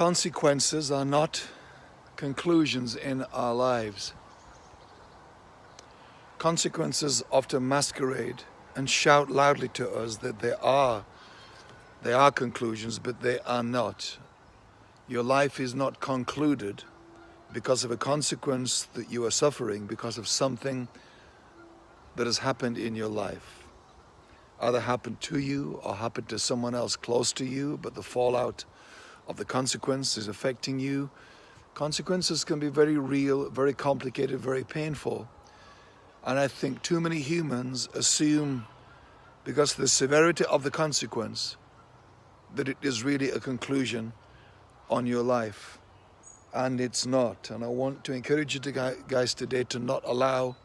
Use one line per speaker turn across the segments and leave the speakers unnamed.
Consequences are not conclusions in our lives. Consequences often masquerade and shout loudly to us that they are they are conclusions, but they are not. Your life is not concluded because of a consequence that you are suffering because of something that has happened in your life. Either happened to you or happened to someone else close to you, but the fallout of the consequences affecting you. Consequences can be very real, very complicated, very painful. And I think too many humans assume, because the severity of the consequence, that it is really a conclusion on your life. And it's not. And I want to encourage you to, guys today to not allow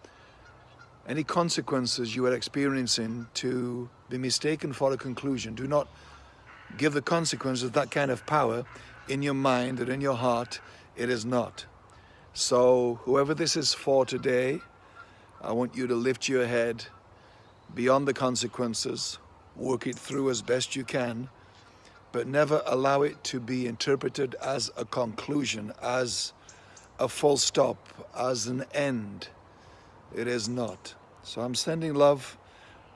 any consequences you are experiencing to be mistaken for a conclusion. Do not give the consequences that kind of power in your mind and in your heart. It is not. So whoever this is for today, I want you to lift your head beyond the consequences, work it through as best you can, but never allow it to be interpreted as a conclusion, as a full stop, as an end. It is not. So I'm sending love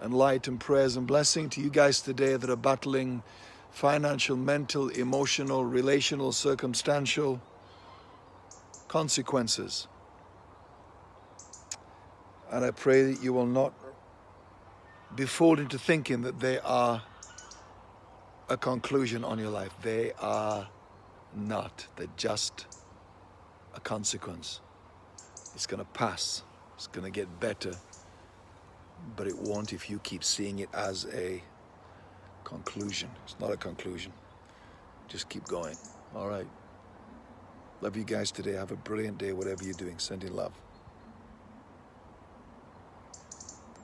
and light and prayers and blessing to you guys today that are battling financial, mental, emotional, relational, circumstantial consequences. And I pray that you will not be fooled into thinking that they are a conclusion on your life. They are not. They're just a consequence. It's going to pass. It's going to get better. But it won't if you keep seeing it as a conclusion. It's not a conclusion. Just keep going. All right. Love you guys today. Have a brilliant day, whatever you're doing. Sending love.